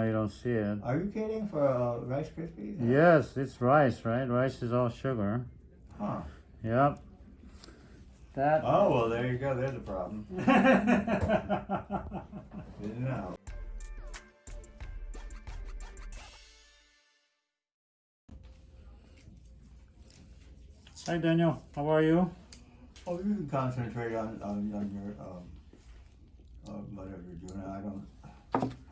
You don't see it. Are you kidding for uh, Rice Krispies? Yes, it's rice, right? Rice is all sugar. Huh. Yep. That. Oh, well, there you go. There's a problem. Didn't know. Hi, Daniel. How are you? Oh, you can concentrate on, on, on your, um, uh, whatever you're doing. I don't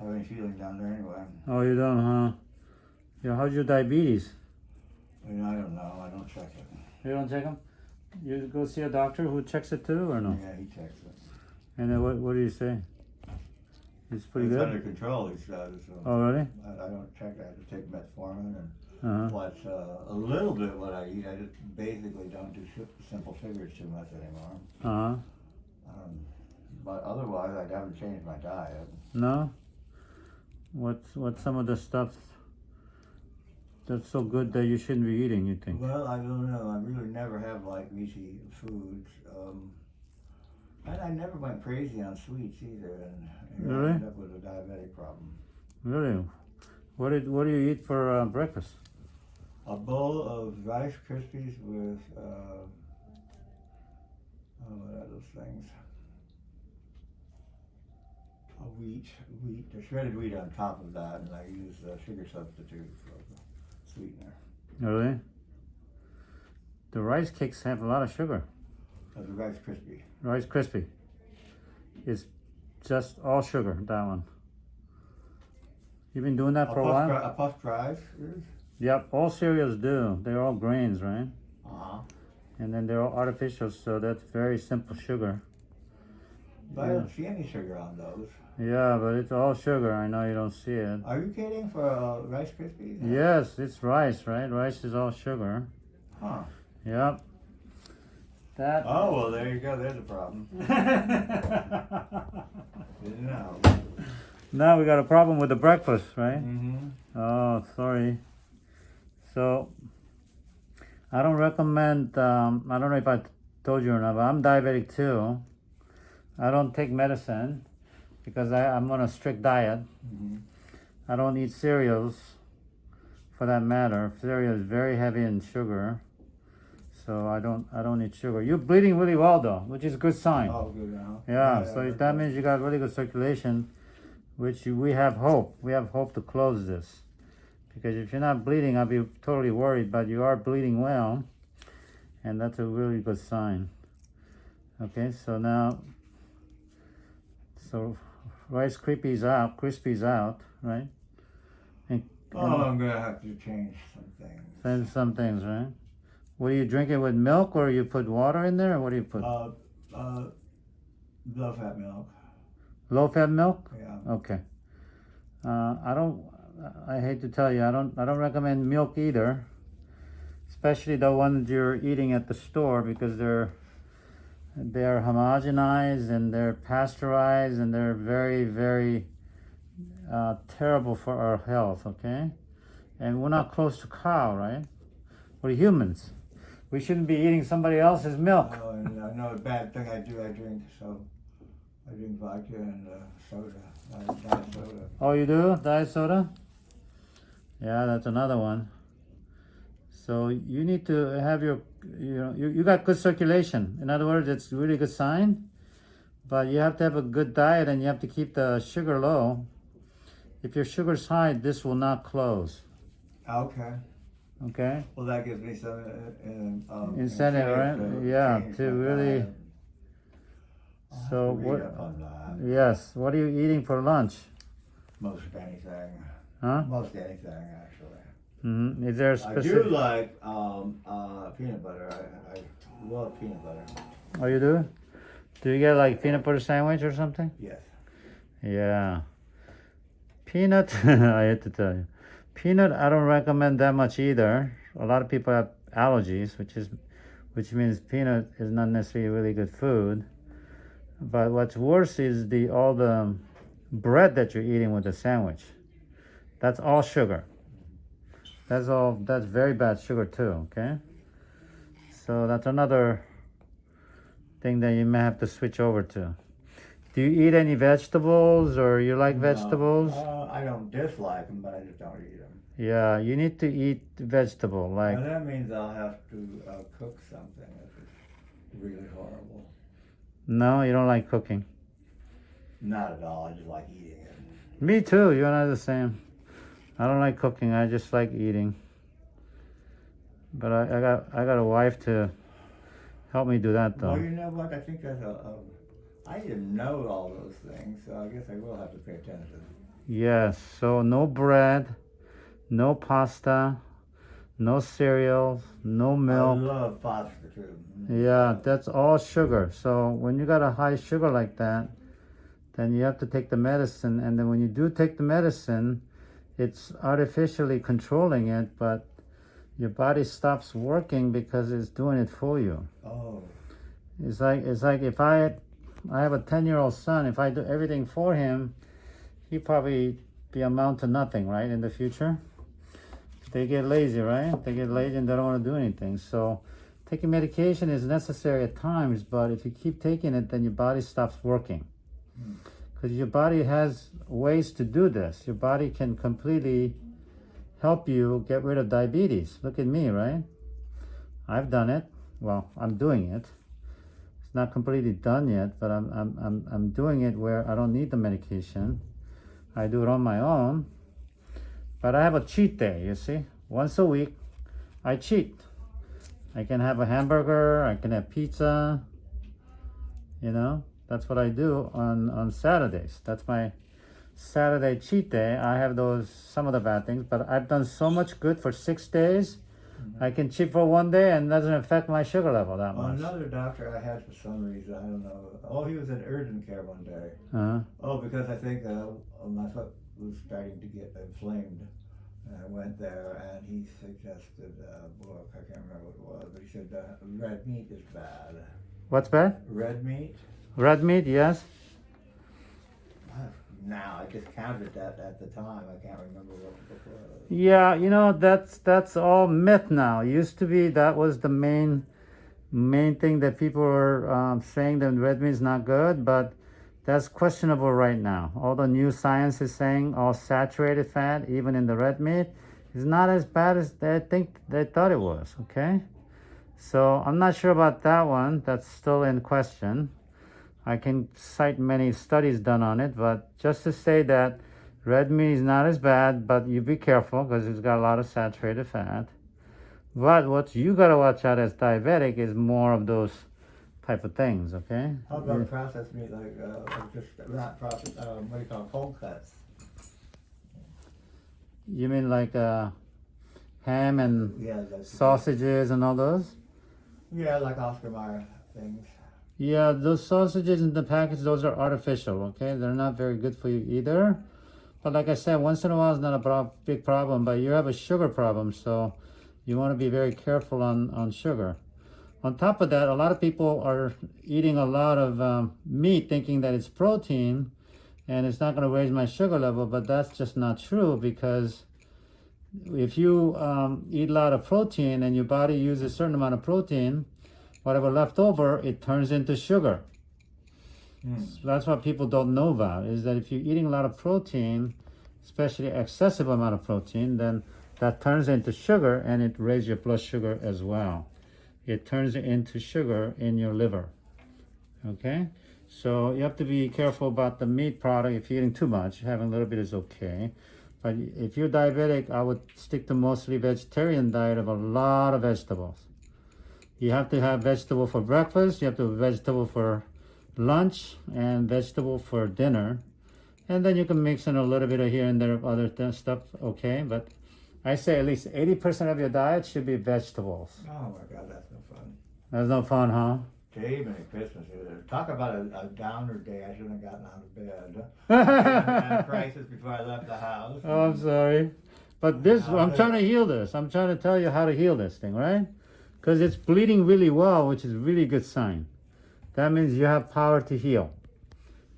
have any feeling down there anyway. Oh, you don't, huh? Yeah. How's your diabetes? I mean, I don't know. I don't check it. You don't check them? You go see a doctor who checks it too, or no? Yeah, he checks it. And then what? What do you say? It's pretty it's good. under control, he says. So Oh, really? I, I don't check. I have to take metformin and Uh huh. watch uh, a little bit what I eat. I just basically don't do simple sugars too much anymore. Uh huh. Um, but otherwise, I haven't changed my diet. No. What's what's some of the stuff that's so good that you shouldn't be eating? You think? Well, I don't know. I really never have like meaty foods. Um, and I never went crazy on sweets either, and you know, Really? I ended up with a diabetic problem. Really? What did what do you eat for uh, breakfast? A bowl of Rice Krispies with uh, oh, what are those things? A wheat, wheat, the shredded wheat on top of that, and I use a sugar substitute for the sweetener. Really? The rice cakes have a lot of sugar. As a Rice Krispie. Rice Krispie. It's just all sugar. That one. You've been doing that A for a while. a puff drive is? Yep. All cereals do. They're all grains, right? Uh-huh. And then they're all artificial, so that's very simple sugar. But I don't see any sugar on those. Yeah, but it's all sugar. I know you don't see it. Are you kidding for uh, Rice Krispies? Yes, it's rice, right? Rice is all sugar. Huh. Yep. That. Oh, well, there you go. There's a problem. Didn't now we got a problem with the breakfast, right? Mm-hmm. Oh, sorry. So, I don't recommend, um, I don't know if I told you or not, but I'm diabetic too. I don't take medicine because I, I'm on a strict diet. Mm-hmm. I don't eat cereals for that matter. Cereal is very heavy in sugar. So I don't I don't eat sugar. You're bleeding really well though, which is a good sign. Oh, good now. Yeah, yeah, yeah, so that means you got really good circulation, which you- we have hope. We have hope to close this. Because if you're not bleeding, I'll be totally worried, but you are bleeding well, and that's a really good sign. Okay, so now, so Rice Krispies out, Krispies out, right? And, Oh, I'm gonna have to change some things. and some things, right? What do you drink it with milk, or you put water in there, or what do you put? Uh, uh, low fat milk. Low fat milk? Yeah. Okay. Uh, I don't. I hate to tell you, I don't. I don't recommend milk either, especially the ones you're eating at the store because they're they're homogenized and they're pasteurized and they're very very uh, terrible for our health. Okay, and we're not close to cow, right? We're humans. We shouldn't be eating somebody else's milk. Oh, and I know a bad thing I do. I drink so. I drink vodka and uh, soda. Uh, diet soda. Oh, you do diet soda? Yeah, that's another one. So you need to have your, you know, you, you got good circulation. In other words, it's a really good sign. But you have to have a good diet and you have to keep the sugar low. If your sugar's high, this will not close. Okay. Okay? Well, that gives me some uh, uh, um, Incentive, right? to Yeah, to really- diet. I'll have So what- up on that. Yes. What are you eating for lunch? Most anything. Huh? Most anything, actually. Hmm Is there a I do specific? like um, uh, peanut butter. I, I love peanut butter. Oh, you do? Do you get like peanut butter sandwich or something? Yes. Yeah. Peanut, I hate to tell you. Peanut, I don't recommend that much either. A lot of people have allergies, which is, which means peanut is not necessarily really good food. But what's worse is the all the bread that you're eating with the sandwich. That's all sugar. That's all. That's very bad sugar too. Okay. So that's another thing that you may have to switch over to. Do you eat any vegetables or you like No, vegetables? Uh, I don't dislike them, but I just don't eat them. Yeah, you need to eat vegetable. Like, that means I'll have to uh, cook something if it's really horrible. no, you don't like cooking. Not at all. I just like eating it. Me too. You and I are the same. I don't like cooking. I just like eating. But I, I got I got a wife to help me do that though. Well, you know what? I think that's a, a. I didn't know all those things, so I guess I will have to pay attention. Yes. So no bread, no pasta, no cereals, no milk. I love pasta too. Mm. Yeah, that's all sugar. So when you got a high sugar like that, then you have to take the medicine. And then when you do take the medicine, it's artificially controlling it, but your body stops working because it's doing it for you. Oh, It's like it's like if I I have a ten year old son, if I do everything for him, he probably be amount to nothing, right, in the future. They get lazy, right? They get lazy and they don't want to do anything. So taking medication is necessary at times, but if you keep taking it, then your body stops working. Hmm. Because your body has ways to do this. Your body can completely help you get rid of diabetes. Look at me, right? I've done it. Well, I'm doing it. It's not completely done yet, but I'm, I'm, I'm, I'm doing it where I don't need the medication. I do it on my own. But I have a cheat day, you see? Once a week, I cheat. I can have a hamburger, I can have pizza. You know, that's what I do on, on Saturdays. That's my Saturday cheat day. I have those, some of the bad things, but I've done so much good for six days. I can cheat for one day and doesn't affect my sugar level that much. another doctor I had for some reason I don't know. Oh, he was in urgent care one day. Uh-huh. Oh, because I think uh, my foot was starting to get inflamed. And I went there and he suggested a book. I can't remember what it was, but he said uh, red meat is bad. What's bad? Red meat? Red meat, yes. Now, I just counted that at the time. I can't remember what was. Yeah, you know that's that's all myth now. Used to be that was the main main thing that people were um, saying that red meat is not good, but that's questionable right now. All the new science is saying all saturated fat, even in the red meat, is not as bad as they think they thought it was. Okay, so I'm not sure about that one. That's still in question. I can cite many studies done on it, but just to say that red meat is not as bad, but you be careful because it's got a lot of saturated fat. But what you gotta watch out as diabetic is more of those type of things, okay? How about processed meat, like uh, like just not processed? Um, what do you call it? cold cuts? You mean like uh, ham and Yeah, sausages and all those? Yeah, like Oscar Mayer things. Yeah, those sausages in the package, those are artificial, okay? They're not very good for you either. But like I said, once in a while is not a big problem, but you have a sugar problem, so you want to be very careful on, on sugar. On top of that, a lot of people are eating a lot of um, meat thinking that it's protein and it's not going to raise my sugar level, but that's just not true because if you um, eat a lot of protein and your body uses a certain amount of protein, whatever left over, it turns into sugar. Hmm. So that's what people don't know about is that if you're eating a lot of protein, especially excessive amount of protein, then that turns into sugar and it raises your blood sugar as well. It turns into sugar in your liver. Okay? So you have to be careful about the meat product. If you're eating too much, having a little bit is okay. But if you're diabetic, I would stick to mostly vegetarian diet of a lot of vegetables. You have to have vegetable for breakfast, you have to have vegetable for lunch, and vegetable for dinner. And then you can mix in a little bit of here and there of other th- stuff, okay? But I say at least 80% of your diet should be vegetables. Oh my God, that's no fun. That's no fun, huh? Even at Christmas, talk about a, a downer day. I shouldn't have gotten out of bed. I had crisis before I left the house. Oh, I'm sorry. But this, I'm trying to heal this. I'm trying to tell you how to heal this thing, right? Because it's bleeding really well, which is a really good sign. That means you have power to heal.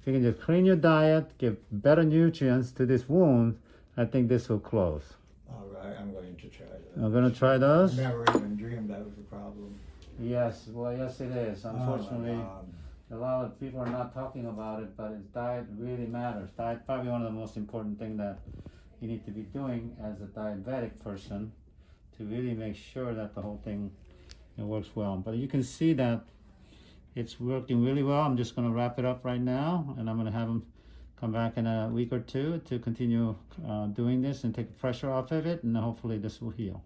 If you can just clean your diet, give better nutrients to this wound, I think this will close. All right, I'm going to try that. I'm gonna try those. I Never even dreamed that was a problem. Yes, well, yes, it is. Oh, Unfortunately, God. a lot of people are not talking about it, but it's diet really matters. Diet probably one of the most important thing that you need to be doing as a diabetic person to really make sure that the whole thing it works well. But you can see that it's working really well. I'm just going to wrap it up right now, and I'm going to have them come back in a week or two to continue uh, doing this and take pressure off of it, and hopefully this will heal.